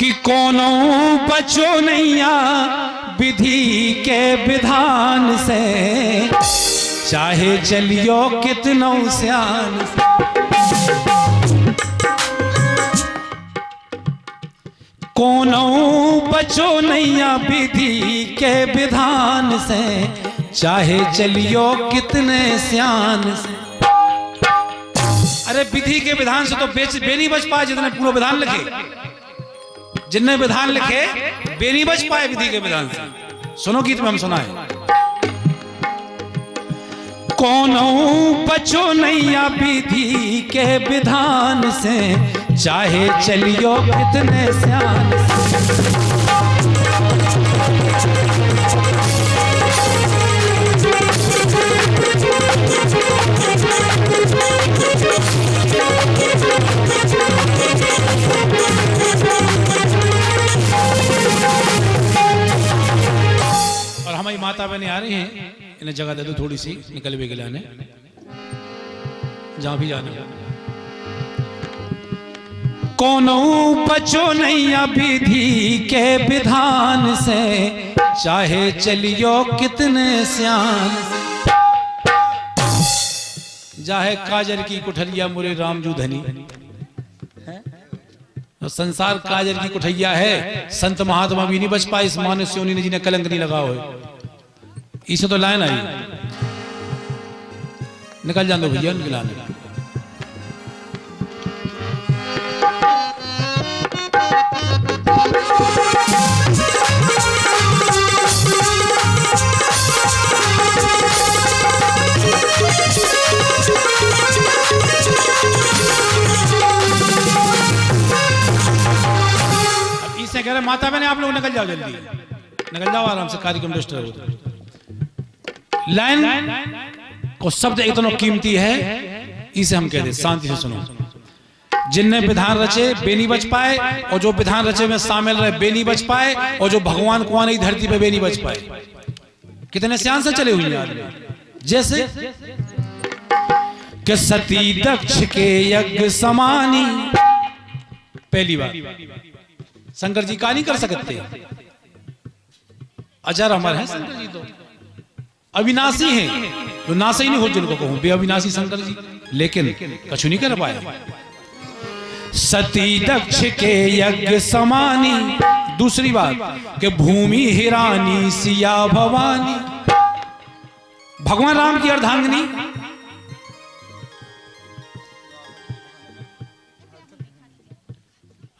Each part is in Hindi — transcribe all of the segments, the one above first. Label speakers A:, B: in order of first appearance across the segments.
A: कि कोनो बचो नैया विधि के विधान से। चाहे चलियो कितनो सियान कोनो बचो नैया विधि के विधान से। चाहे चलियो कितने सियान से। अरे विधि के विधान से तो बेच बे नहीं बच पाए जितने पूरा विधान लिखे। जिनने विधान लिखे नहीं बच पाए विधि के विधान से। सुनो गीत में हम सुनाए। कौन बचो नैया विधि के विधान से, चाहे चलियो कितने सियान से। हमारी माता बहने आ रही हैं, इन्हें जगह दे दो थोड़ी सी, निकल भी गिलाने जहाँ भी जाना। कोनो बचो नैया विधि के विधान से, चाहे चलियो कितने से। जाहे काजर की कुठलिया मुरे रामजू धनी। संसार काजर की कुठैया है, संत महात्मा भी नहीं बच पाए इस मानस ने जिन्हें कलंक नहीं लगा हो इसे तो लाइन आई। निकल जान दो भैया उनकी अब कह रहे माता बहने, आप लोग निकल जाओ जल्दी। निकल जाओ आराम से, कार्यक्रम डिस्टर्ब हो लाइन को शब्द इतना कीमती है, इसे हम कहते शांति से सुनो। जिनने विधान रचे, बेनी बच पाए, और जो विधान रचे में शामिल रहे, बेनी बच पाए, और जो भगवान को आने धरती पे बेनी बच पाए। कितने सियान से चले हुए जैसे कि सती दक्ष के यज्ञ समानी। पहली बार शंकर जी का नहीं कर सकते? अजर अमर है शंकर जी तो। अविनाशी हैं। तो नाश ही नहीं हो जिनको कहूँ। बे अविनाशी शंकर जी। लेकिन कछु नहीं कर पाए सती दक्ष के यज्ञ समानी। दूसरी बात कि भूमि हिरानी सिया भवानी। भगवान राम की अर्धांगिनी।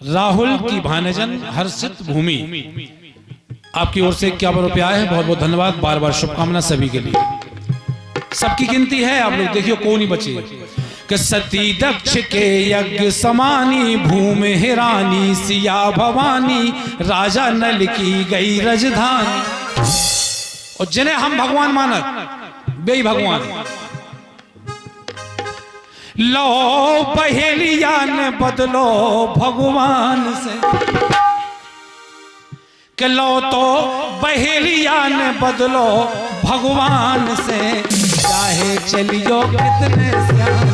A: राहुल की भानजन हर्षित भूमि। आपकी ओर से क्या रुपया आए हैं? बहुत बहुत धन्यवाद। बार बार शुभकामना सभी के लिए। सबकी गिनती है। आप लोग देखियो कौन ही बचे। कि सती दक्ष के यज्ञ समानी भूमि हिरानी सिया भवानी राजा नल की गई रजधानी। और जिन्हें हम भगवान मानत बे भगवान। लो पहेलिया ने बदलो भगवान से। कि लो तो बहेलिया ने बदलो भगवान से चाहे चलियो कितने श्याम।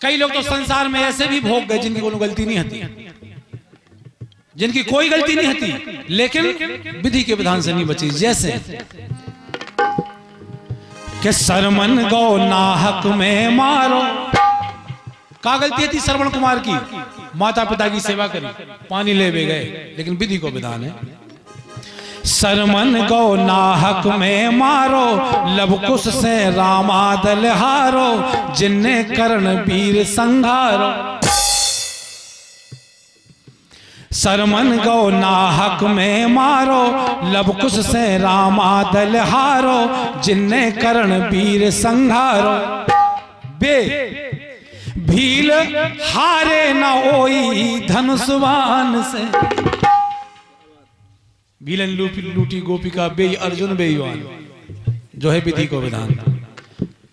A: कई लोग तो संसार में ऐसे भी भोग गए जिनकी कोई गलती नहीं होती। जिनकी कोई गलती नहीं होती लेकिन विधि के विधान से नहीं बची। जैसे कि सरमन गौ नाहक में मारो। का गलती थी श्रवण कुमार की? माता पिता की सेवा करी पानी ले भी गए लेकिन विधि को विधान है। सरमन गौ नाहक में मारो, लबकुश से रामादल हारो, जिन्ने कर्ण वीर संघारो सरमन गौ नाहक में मारो, लबकुश से रामादल हारो, जिन्ने कर्ण वीर संघारो बे, भील हारे न ओई धनुष्वान से। भीलन लूटी लूटी गोपिका बे अर्जुन बेईवान जो है विधि को विधान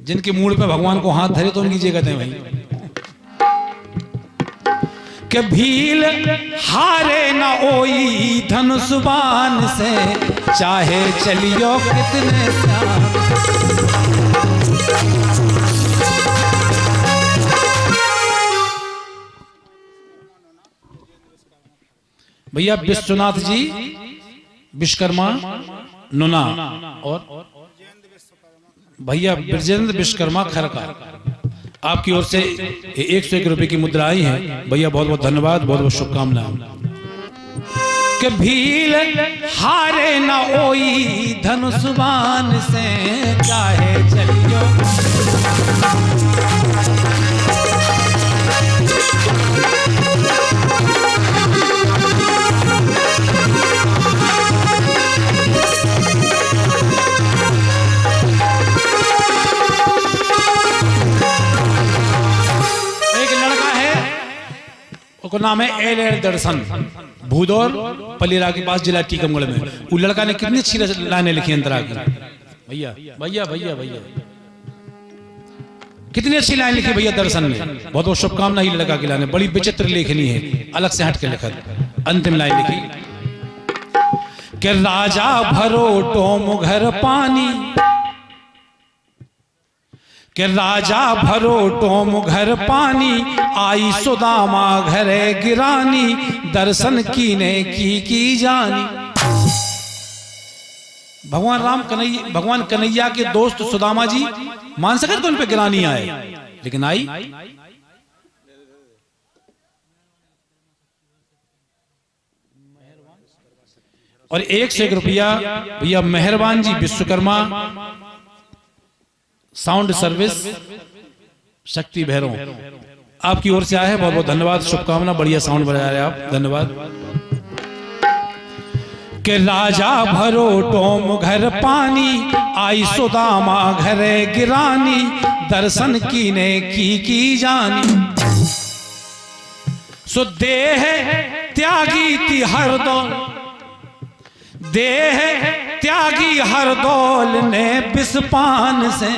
A: जिनके मूड पे भगवान को हाथ धरे तो उनकी जगत है भाई के भील हारे न ओई धनुष्बान से, चाहे चलियो कितने भैया विश्वनाथ जी विश्वकर्मा, नुना और भैया ब्रजेंद्र विश्वकर्मा खरका आपकी ओर से एक सौ एक रुपए की मुद्रा आई है। भैया, बहुत बहुत धन्यवाद, बहुत बहुत शुभकामनाएँ। भील हारे न ओई धनुष्बान से चाहे चलियो। उसका नाम है एल एल दर्शन। भूदौर, पलीरा के पास जिला टीकमगढ़ में। वो लड़का ने कितनी अच्छी लाइनें लिखी अंतरा की। भैया भैया भैया भैया। कितनी अच्छी लाइन लिखी भैया दर्शन ने। बहुत बहुत शुभकामना ही लड़का की लाइन। बड़ी विचित्र लेखनी है। अलग से हट के लिखा। अंतिम लाइन लिखी। कि राजा भरो टोम घर पानी। कि राजा भरो टोम घर पानी, आई सुदामा घरे गिरानी, दर्शन कीने की की जानी। भगवान राम कन्हैया, भगवान कन्हैया के दोस्त सुदामा जी मान सके तो उन पे गिरानी आए, लेकिन आई। और एक से एक रुपया, भैया मेहरबान जी विश्वकर्मा साउंड सर्विस शक्ति भैरव आपकी ओर से आया है बहुत बहुत धन्यवाद शुभकामना बढ़िया साउंड बजा रहे आप धन्यवाद। के राजा भरो टोम घर पानी आई सुदामा घरे गिरानी दर्शन कीने की की जानी। सो देह त्यागी ती हर दो। देह त्यागी हर दौल ने बिस्पान से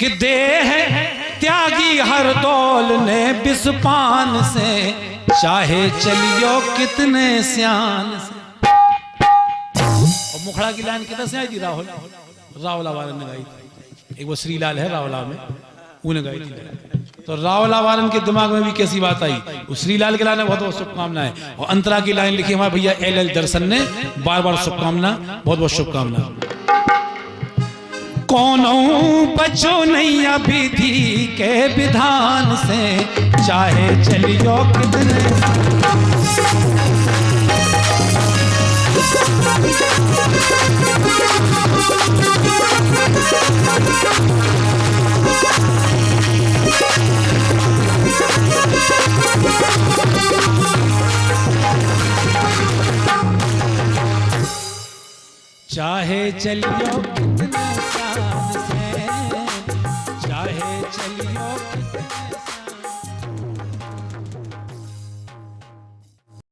A: कि देह त्यागी हर दौल ने बिस्पान से। चाहे चलियो कितने सियान से। और मुखड़ा की लाइन किधर से आई थी राहुल? रावला वाले ने गाई एक वो श्रीलाल है रावला में उन्हें गाई थी। तो रावला वालन के दिमाग में भी कैसी बात आई? उस श्रीलाल के लाइन बहुत बहुत शुभकामनाएँ। और अंतरा की लाइन लिखी हमारे भैया एल एल दर्शन ने बार बार शुभकामना बहुत बहुत शुभकामना कौनो बचो नहीं अभी थी के विधान से, चाहे चलियो कितने चाहे चलियो कितना चाहे चलियो कितने